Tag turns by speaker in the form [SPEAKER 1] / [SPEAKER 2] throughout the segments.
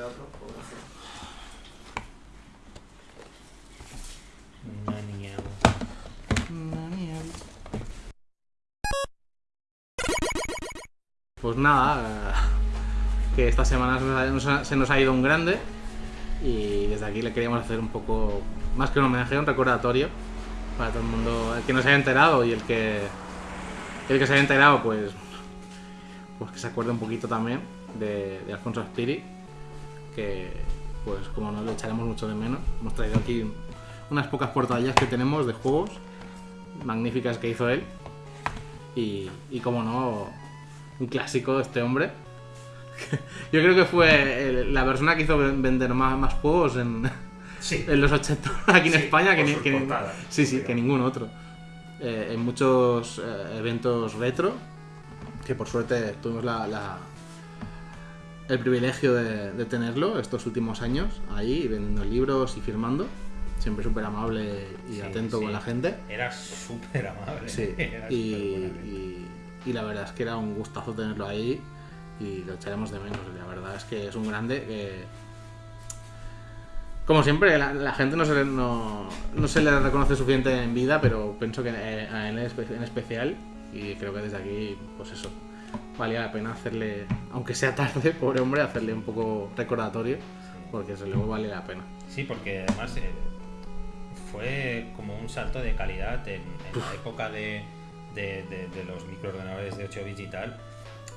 [SPEAKER 1] Pues, Pues nada, que esta semana se nos, ha, ido un grande y desde aquí le queríamos hacer un poco, más que un homenaje, un recordatorio para todo el mundo, el que no se haya enterado y el que, el que se haya enterado, pues, pues que se acuerde un poquito también de, de Alfonso Aspiri, que pues como no lo echaremos mucho de menos, hemos traído aquí unas pocas portadillas que tenemos de juegos magníficas que hizo él y, y como no, un clásico de este hombre. Yo creo que fue la persona que hizo ven- vender más, más juegos en,
[SPEAKER 2] Sí.
[SPEAKER 1] en los 80 aquí en
[SPEAKER 2] Sí,
[SPEAKER 1] España que, ni- que
[SPEAKER 2] portadas,
[SPEAKER 1] sí, sí, que ningún otro. Eh, en muchos eh, eventos retro, que por suerte tuvimos la, la- el privilegio de, de tenerlo estos últimos años, ahí vendiendo libros y firmando. Siempre súper amable y
[SPEAKER 2] Sí,
[SPEAKER 1] atento
[SPEAKER 2] sí.
[SPEAKER 1] con la gente.
[SPEAKER 2] Era súper amable.
[SPEAKER 1] Sí,
[SPEAKER 2] Era
[SPEAKER 1] y, y- y la verdad es que era un gustazo tenerlo ahí y lo echaremos de menos. La verdad es que es un grande que, como siempre, la, la gente no se, le, no, no se le reconoce suficiente en vida, pero pienso que a él en especial y creo que desde aquí, pues eso, valía la pena hacerle, aunque sea tarde, pobre hombre, hacerle un poco recordatorio, porque desde luego vale la pena.
[SPEAKER 2] Sí, porque además eh, fue como un salto de calidad en, en la época de, de- de- de los microordenadores de 8 bits y tal,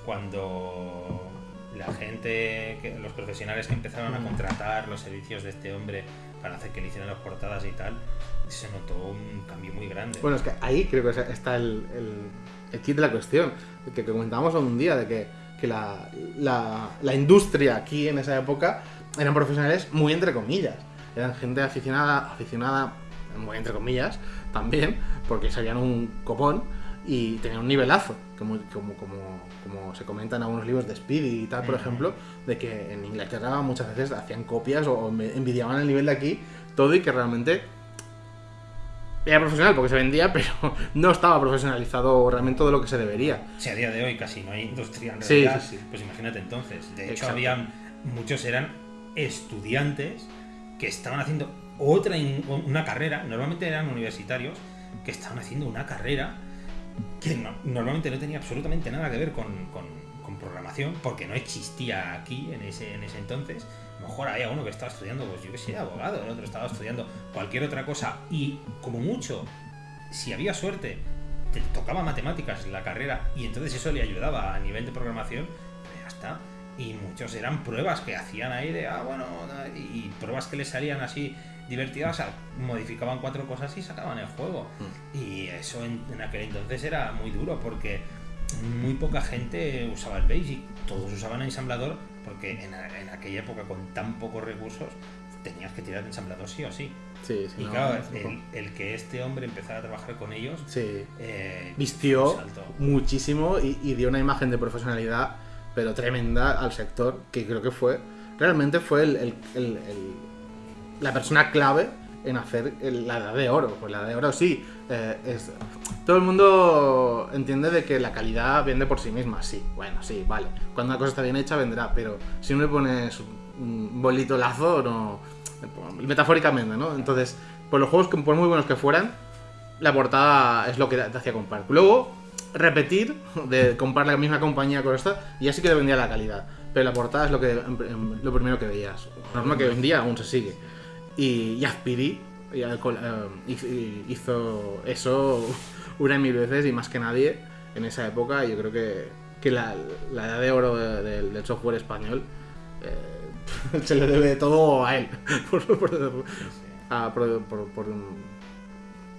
[SPEAKER 2] cuando la gente, que- los profesionales que empezaron a
[SPEAKER 1] Mm.
[SPEAKER 2] contratar los servicios de este hombre para hacer que le hicieran las portadas y tal, se notó un cambio muy grande.
[SPEAKER 1] Bueno, es que ahí creo que está el, el- el kit de la cuestión, que comentábamos un día, de que, que la, la- la industria aquí en esa época eran profesionales muy entre comillas. Eran gente aficionada, aficionada, muy entre comillas, también, porque sabían un copón y tenían un nivelazo, como, como, como, como se comenta en algunos libros de Speedy y tal, por ejemplo, de que en Inglaterra muchas veces hacían copias o envidiaban el nivel de aquí, todo y que realmente era profesional porque se vendía, pero no estaba profesionalizado realmente todo lo que se debería.
[SPEAKER 2] Si a día de hoy casi no hay industria en realidad,
[SPEAKER 1] sí, sí.
[SPEAKER 2] pues imagínate entonces. De hecho, habían muchos eran estudiantes que estaban haciendo otra una carrera, normalmente eran universitarios que estaban haciendo una carrera que no- normalmente no tenía absolutamente nada que ver con, con- con programación, porque no existía aquí en ese, en ese entonces. Lo mejor había uno que estaba estudiando, pues yo que sé, abogado, el otro estaba estudiando cualquier otra cosa, y como mucho, si había suerte, te tocaba matemáticas en la carrera, y entonces eso le ayudaba a nivel de programación, pues ya está. Y muchos eran pruebas que hacían ahí de, ah, bueno, y pruebas que les salían así divertidas, o sea, modificaban cuatro cosas y sacaban el juego. Y eso en, en aquel entonces era muy duro porque muy poca gente usaba el Basic, todos usaban ensamblador porque en, en aquella época con tan pocos recursos tenías que tirar de ensamblador sí o sí.
[SPEAKER 1] Sí, sí.
[SPEAKER 2] y
[SPEAKER 1] no,
[SPEAKER 2] claro,
[SPEAKER 1] no,
[SPEAKER 2] el, el que este hombre empezara a trabajar con ellos,
[SPEAKER 1] sí.
[SPEAKER 2] eh,
[SPEAKER 1] Vistió muchísimo y, y dio una imagen de profesionalidad, pero tremenda al sector, que creo que fue, realmente fue el- el- la persona clave en hacer la edad de oro. Pues la edad de oro sí, eh, todo el mundo entiende de que la calidad vende por sí misma, sí, bueno, sí, vale. Cuando una cosa está bien hecha vendrá, pero si no le pones un bolito lazo, no... Metafóricamente, ¿no? Entonces, pues los juegos, por muy buenos que fueran, la portada es lo que te hacía comprar. Luego, repetir, de comprar la misma compañía con esta, y así que te vendía la calidad. Pero la portada es lo que lo primero que veías. Norma que vendía aún se sigue. Y, y eh, hizo- hizo eso una y mil veces y más que nadie en esa época. Yo creo que, que la, la edad de oro de- de- del software español eh, se le debe todo a él.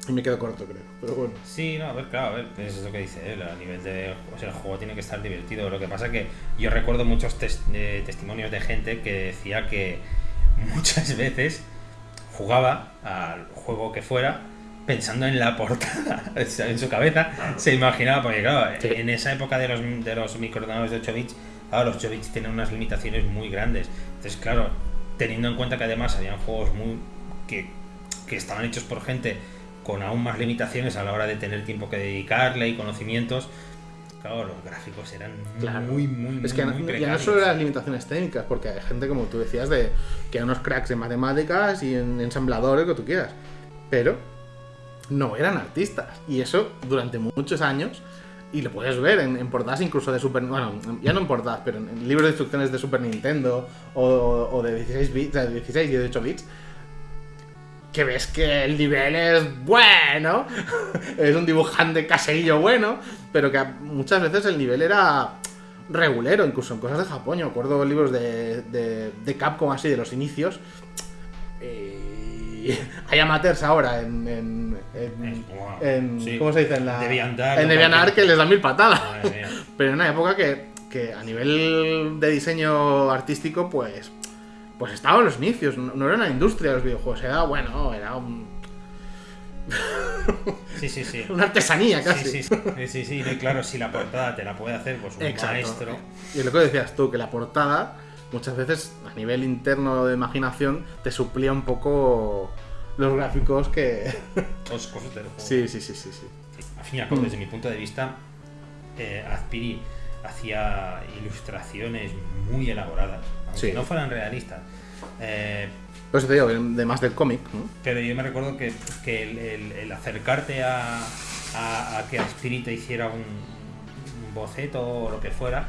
[SPEAKER 1] y me quedo corto, creo. Pero bueno.
[SPEAKER 2] Sí, no, a ver, claro, a ver, es lo que dice él, a nivel de... O sea, el juego tiene que estar divertido. Lo que pasa que yo recuerdo muchos eh, testimonios de gente que decía que muchas veces jugaba al juego que fuera pensando en la portada, en su cabeza se imaginaba, porque claro,
[SPEAKER 1] Sí.
[SPEAKER 2] en esa época de los, de los microordenadores de 8 bits, claro, los 8 bits tienen unas limitaciones muy grandes. Entonces, claro, teniendo en cuenta que además habían juegos muy que, que estaban hechos por gente con aún más limitaciones a la hora de tener tiempo que dedicarle y conocimientos, claro, los gráficos eran
[SPEAKER 1] Claro.
[SPEAKER 2] muy, muy,
[SPEAKER 1] Es que
[SPEAKER 2] muy, muy
[SPEAKER 1] ya no solo las limitaciones técnicas, porque hay gente, como tú decías, de que hay unos cracks en matemáticas y en ensambladores, que tú quieras. Pero no eran artistas. Y eso durante muchos años. Y lo puedes ver en, en portadas incluso de Super... Bueno, ya no en portadas, pero en, en libros de instrucciones de Super Nintendo o, o de 16 bits, de 16 y 18 bits. Que ves que el nivel es bueno. es un dibujante caserillo bueno. Pero que muchas veces el nivel era regulero, incluso en cosas de Japón. Yo libros de, de, de Capcom así, de los inicios. Y hay amateurs ahora en. en, en-
[SPEAKER 2] wow,
[SPEAKER 1] en-
[SPEAKER 2] sí.
[SPEAKER 1] ¿Cómo se dice? En la.
[SPEAKER 2] DeviantArt,
[SPEAKER 1] en
[SPEAKER 2] cualquier-
[SPEAKER 1] que les dan mil patadas. Pero en una época que, que a nivel de diseño artístico, pues. Pues estaba en los inicios. No, era una industria de los videojuegos. Era, bueno, era un-
[SPEAKER 2] Sí, sí, sí.
[SPEAKER 1] una artesanía casi.
[SPEAKER 2] Sí, sí, sí, sí, sí, claro, si la portada te la puede hacer pues un
[SPEAKER 1] Exacto.
[SPEAKER 2] maestro.
[SPEAKER 1] Y lo que decías tú, que la portada muchas veces a nivel interno de imaginación te suplía un poco los gráficos que...
[SPEAKER 2] Los cosas del juego.
[SPEAKER 1] sí, sí, sí, sí, sí.
[SPEAKER 2] Al fin y al cabo,
[SPEAKER 1] Mm.
[SPEAKER 2] desde mi punto de vista, eh, Azpiri hacía ilustraciones muy elaboradas, aunque
[SPEAKER 1] Sí.
[SPEAKER 2] no fueran realistas. Eh,
[SPEAKER 1] Por eso te digo, de más del cómic, ¿no?
[SPEAKER 2] pero yo me recuerdo que, que el, el- el acercarte a, a- a que Azpiri te hiciera un, un boceto o lo que fuera,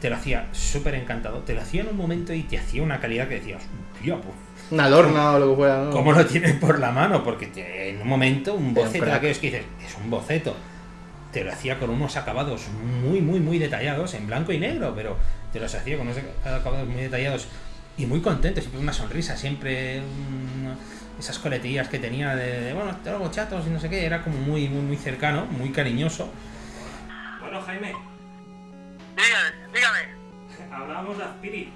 [SPEAKER 2] te lo hacía súper encantado. Te lo hacía en un momento y te hacía una calidad que decías, tío, pues
[SPEAKER 1] Una adorna o lo que fuera, ¿no?
[SPEAKER 2] ¿Cómo lo tienes por la mano? Porque te- en un momento un boceto de
[SPEAKER 1] crack.
[SPEAKER 2] aquellos que dices, es un boceto. Te lo hacía con unos acabados muy, muy, muy detallados, en blanco y negro, pero te los hacía con unos acabados muy detallados y muy contento, siempre una sonrisa, siempre mm, esas coletillas que tenía de, de, bueno, te hago chatos y no sé qué, era como muy, muy, muy cercano, muy cariñoso. Bueno, Jaime,
[SPEAKER 3] Dígame, dígame.
[SPEAKER 2] hablábamos de Spirit.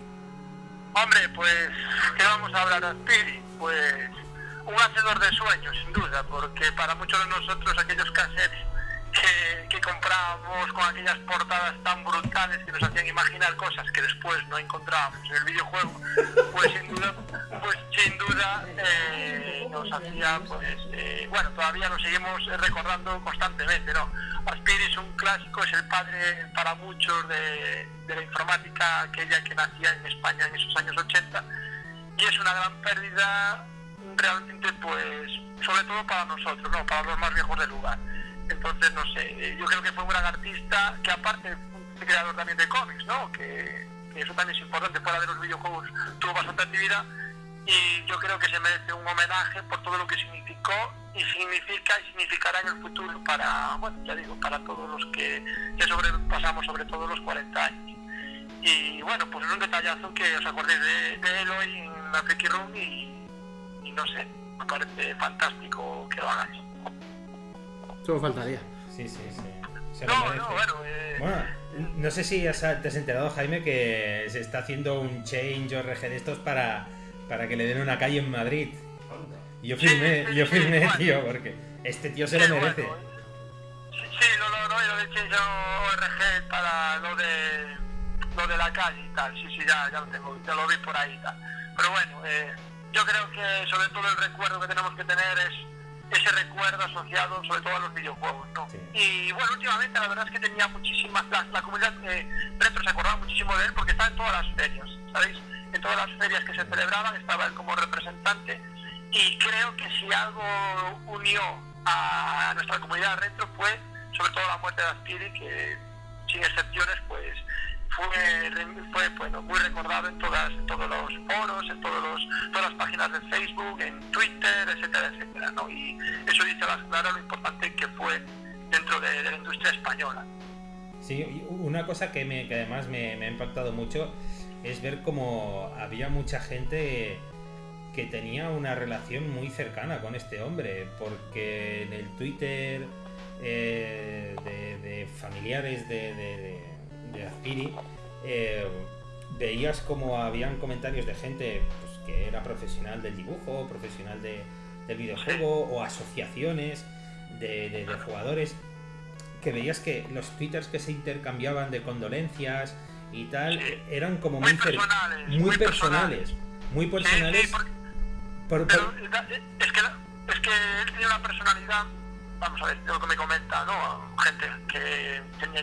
[SPEAKER 3] Hombre, pues, ¿qué vamos a hablar de Aspiri? Pues, un hacedor de sueños, sin duda, porque para muchos de nosotros aquellos cassettes que, que comprábamos con aquellas portadas tan brutales que nos hacían imaginar cosas que después no encontrábamos en el videojuego, pues sin duda, pues sin duda eh, nos hacía, pues, eh, bueno, todavía lo seguimos recordando constantemente, ¿no? Aspiri es un clásico, es el padre para muchos de, de la informática aquella que nacía en España en esos años 80 y es una gran pérdida realmente pues sobre todo para nosotros, ¿no? para los más viejos del lugar. Entonces, no sé, eh, yo creo que fue un gran artista que aparte fue creador también de cómics, ¿no? que, que eso también es importante, fuera de los videojuegos tuvo bastante actividad y yo creo que se merece un homenaje por todo lo que significó y significa y significará en el futuro para, bueno, ya digo, para todos los que, que sobrepasamos sobre todo los 40 años. Y bueno, pues es un detallazo que os acordéis de, de él hoy en la Freaky Room y, y no sé, me parece fantástico que lo hagáis.
[SPEAKER 1] Solo faltaría.
[SPEAKER 2] Sí, sí, sí. Se lo
[SPEAKER 3] No,
[SPEAKER 2] merece.
[SPEAKER 3] no, bueno, eh,
[SPEAKER 2] Bueno, no sé si has- te has enterado, Jaime, que se está haciendo un change ORG de estos para, para que le den una calle en Madrid. Y yo firmé,
[SPEAKER 3] Sí, sí,
[SPEAKER 2] yo
[SPEAKER 3] sí,
[SPEAKER 2] firmé,
[SPEAKER 3] bueno.
[SPEAKER 2] tío, porque este tío se lo merece.
[SPEAKER 3] bueno, eh. Sí, sí, no, no, no, y lo de Change ORG para lo de lo de la calle y tal, sí, sí, ya, ya lo tengo, ya lo vi por ahí y tal. Pero bueno, eh, yo creo que sobre todo el recuerdo que tenemos que tener es ese recuerdo asociado sobre todo a los videojuegos, ¿no?
[SPEAKER 2] Sí.
[SPEAKER 3] Y bueno, últimamente la verdad es que tenía muchísimas, la, la comunidad eh, retro se acordaba muchísimo de él porque estaba en todas las ferias, ¿sabéis? En todas las ferias que se celebraban estaba él como representante y creo que si algo unió a nuestra comunidad retro fue sobre todo la muerte de Aspiri que sin excepciones pues fue, fue bueno, muy recordado en todas en todos los foros en todos los, todas las páginas de Facebook en Twitter etcétera etcétera ¿no? y eso dice a lo importante que fue dentro de, la industria española
[SPEAKER 2] Sí, una cosa que, me, que además me, me ha impactado mucho es ver cómo había mucha gente que tenía una relación muy cercana con este hombre, porque en el Twitter eh, de, familiares de, de- Azpiri eh, veías como habían comentarios de gente pues, que era profesional del dibujo, profesional de- del videojuego o asociaciones de, de- de jugadores que veías que los twitters que se intercambiaban de condolencias y tal
[SPEAKER 3] Sí.
[SPEAKER 2] eran como
[SPEAKER 3] muy personales
[SPEAKER 2] muy personales, muy
[SPEAKER 3] Sí,
[SPEAKER 2] personales.
[SPEAKER 3] sí, porque-
[SPEAKER 2] por-
[SPEAKER 3] Pero
[SPEAKER 2] por-
[SPEAKER 3] es que, es que él tenía una personalidad, vamos a ver, lo que me comenta, ¿no? Gente que tenía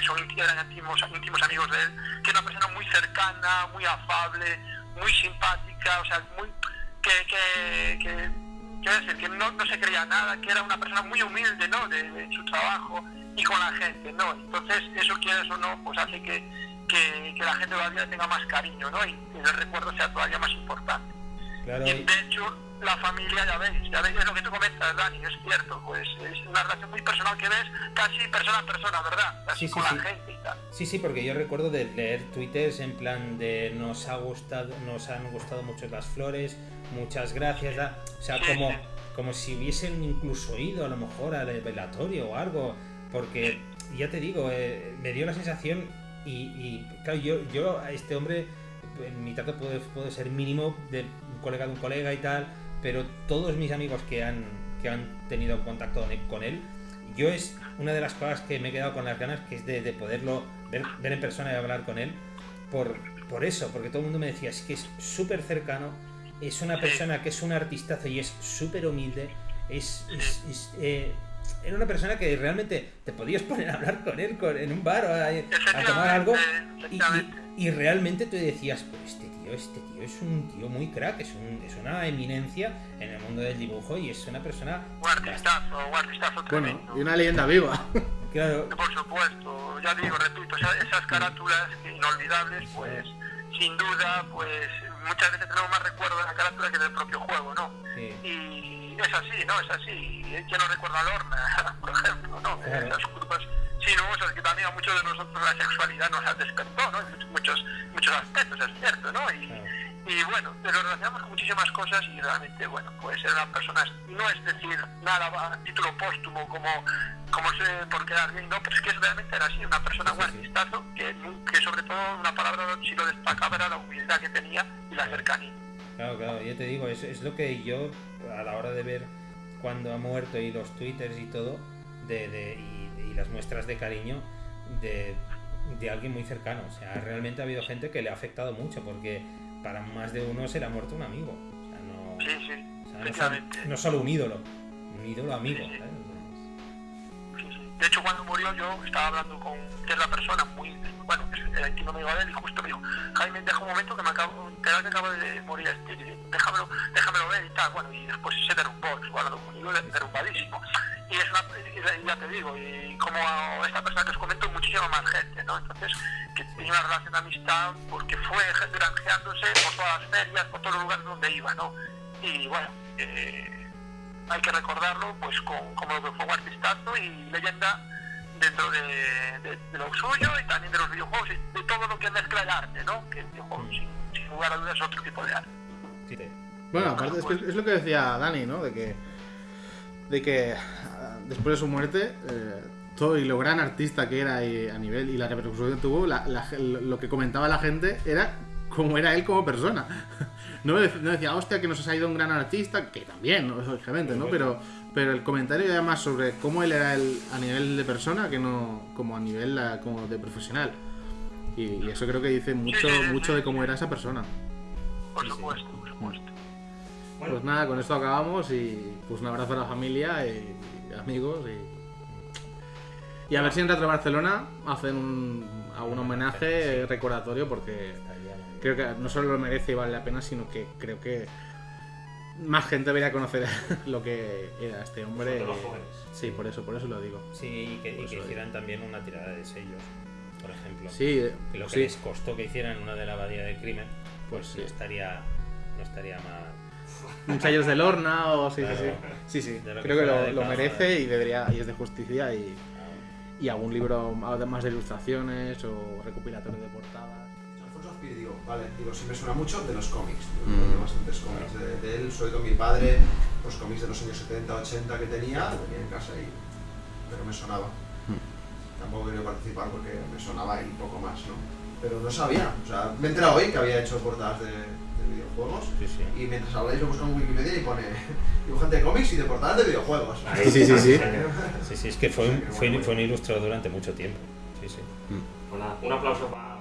[SPEAKER 3] que son eran íntimos, íntimos amigos de él, que era una persona muy cercana, muy afable, muy simpática, o sea, muy que, que, que, quiero decir, que no, no se creía nada, que era una persona muy humilde, ¿no? De, de su trabajo y con la gente, ¿no? Entonces, eso quieres o no, pues hace que, que, que la gente todavía tenga más cariño, ¿no? Y el recuerdo sea todavía más importante.
[SPEAKER 2] Claro,
[SPEAKER 3] Y
[SPEAKER 2] y-
[SPEAKER 3] de hecho, la familia, ya veis, ya veis, es lo que tú comentas, Dani, es cierto, pues es una relación muy personal que ves casi persona a persona, ¿verdad? Así
[SPEAKER 2] Sí, sí,
[SPEAKER 3] con
[SPEAKER 2] sí.
[SPEAKER 3] la gente y tal.
[SPEAKER 2] Sí, sí, porque yo recuerdo de leer twitters en plan de nos ha gustado, nos han gustado mucho las flores, muchas gracias, o sea,
[SPEAKER 3] Sí,
[SPEAKER 2] como,
[SPEAKER 3] sí.
[SPEAKER 2] como si hubiesen incluso ido a lo mejor al velatorio o algo, porque ya te digo, eh, me dio la sensación y, y, claro, yo, yo a este hombre, en mi trato puede, puede ser mínimo de un colega de un colega y tal, pero todos mis amigos que han, que han tenido contacto con él, yo es una de las cosas que me he quedado con las ganas, que es de, de poderlo ver, ver en persona y hablar con él, por, por eso, porque todo el mundo me decía, es que es súper cercano, es una persona que es un artistazo y es súper humilde, es... es- es, eh, era una persona que realmente te podías poner a hablar con él con- en un bar o a, a tomar algo y, y- y realmente tú decías, pero este tío, es un tío muy crack, es, un- es una eminencia en el mundo del dibujo y es una persona...
[SPEAKER 3] Un artistazo, un artistazo
[SPEAKER 1] Bueno,
[SPEAKER 3] tremendo.
[SPEAKER 1] y una leyenda viva.
[SPEAKER 2] Claro,
[SPEAKER 3] Por supuesto, ya digo, repito, esa- esas carátulas inolvidables, pues sin duda, pues muchas veces tenemos más recuerdo de la carátula que del propio juego, ¿no?
[SPEAKER 2] sí.
[SPEAKER 3] Y es así, ¿no? Es así. ¿Quién no recuerda a Lorna, por ejemplo, no?
[SPEAKER 2] Claro.
[SPEAKER 3] Esas curvas sinuosas que también a muchos de nosotros la sexualidad nos ha despertó, ¿no? En muchos, muchos aspectos, es cierto, ¿no? Y, y bueno, lo relacionamos con muchísimas cosas y realmente, bueno, puede ser una persona, no es decir nada a título póstumo como, como se, por quedar bien, no, pero es que realmente era así, una persona, un
[SPEAKER 2] Sí, sí.
[SPEAKER 3] artistazo, que, que sobre todo una palabra si lo destacaba era la humildad que tenía y la cercanía.
[SPEAKER 2] Claro, claro, ya te digo, es, es lo que yo a la hora de ver cuando ha muerto y los twitters y todo, de, de- y, las muestras de cariño de, de alguien muy cercano. O sea, realmente ha habido gente que le ha afectado mucho porque para más de uno se le ha muerto un amigo. O sea, no,
[SPEAKER 3] Sí, sí,
[SPEAKER 2] o sea, no, solo,
[SPEAKER 3] efectivamente.
[SPEAKER 2] no solo un ídolo, un ídolo amigo.
[SPEAKER 3] Sí, De hecho, cuando murió yo estaba hablando con la persona muy, bueno, era íntimo amigo de él y justo me dijo, Jaime, deja un momento que me acabo, que que acaba de morir este, déjamelo, déjamelo ver y tal, bueno, y después se derrumbó, hablando conmigo, derrumbadísimo. Y es una, ya te digo, y como esta persona que os comento, muchísima más gente, ¿no? Entonces, que tenía una relación de amistad porque fue granjeándose por todas las ferias, por todos los lugares donde iba, ¿no? Y bueno, eh, hay que recordarlo pues con, como lo que fue un artistazo y leyenda dentro de, de- de lo suyo y también de los videojuegos y de todo lo que mezcla el arte, ¿no? Que el videojuego sin, sin lugar a dudas es otro tipo de arte.
[SPEAKER 2] Sí,
[SPEAKER 1] Bueno, aparte es, que es lo que decía Dani, ¿no? De que, de que ah, después de su muerte, eh, todo y lo gran artista que era y a nivel y la repercusión que tuvo, la- la- lo que comentaba la gente era cómo era él como persona. No, no decía, hostia, que nos ha ido un gran artista, que también, lógicamente, ¿no? Pero, pero el comentario era más sobre cómo él era él a nivel de persona que no como a nivel como de profesional. Y, y eso creo que dice mucho, mucho de cómo era esa persona.
[SPEAKER 3] Por supuesto, por supuesto.
[SPEAKER 1] Pues nada, con esto acabamos y pues un abrazo a la familia y, y amigos y, y a ver si en Retro Barcelona hacen un, algún homenaje recordatorio porque creo que no solo lo merece y vale la pena, sino que creo que más gente debería conocer lo que era este hombre.
[SPEAKER 4] Los jóvenes.
[SPEAKER 1] Sí, por eso, por eso lo digo.
[SPEAKER 2] Sí, y que, y
[SPEAKER 1] Pues
[SPEAKER 2] que
[SPEAKER 1] oye.
[SPEAKER 2] hicieran también una tirada de sellos, por ejemplo.
[SPEAKER 1] Sí,
[SPEAKER 2] Que lo que
[SPEAKER 1] sí,
[SPEAKER 2] les costó que hicieran una de la abadía del crimen,
[SPEAKER 1] pues
[SPEAKER 2] no
[SPEAKER 1] sí.
[SPEAKER 2] estaría, no estaría mal.
[SPEAKER 1] Un sellos de Lorna o sí,
[SPEAKER 2] Claro.
[SPEAKER 1] sí, sí. Sí, sí.
[SPEAKER 2] Que
[SPEAKER 1] Creo que lo, lo merece y debería y es de justicia y, y algún libro además de ilustraciones o recopilatorio de portadas.
[SPEAKER 4] Alfonso Azpiri, digo, vale, digo, sí me suena mucho de los cómics,
[SPEAKER 1] Mm.
[SPEAKER 4] bastantes cómics de, de él, sobre todo mi padre, los cómics de los años 70, 80 que tenía, lo tenía en casa y, pero me sonaba.
[SPEAKER 1] Mm.
[SPEAKER 4] Tampoco quería participar porque me sonaba y poco más, ¿no? Pero no sabía, o sea, me he enterado hoy que había hecho portadas de videojuegos
[SPEAKER 2] Sí, sí.
[SPEAKER 4] y mientras habláis lo busco en Wikipedia y pone dibujante de cómics y de portadas de videojuegos.
[SPEAKER 1] Sí, sí, sí, sí.
[SPEAKER 2] Sí, sí, es que fue un, fue, un- fue un ilustrador durante mucho tiempo. Sí, sí.
[SPEAKER 5] Pues nada, un aplauso para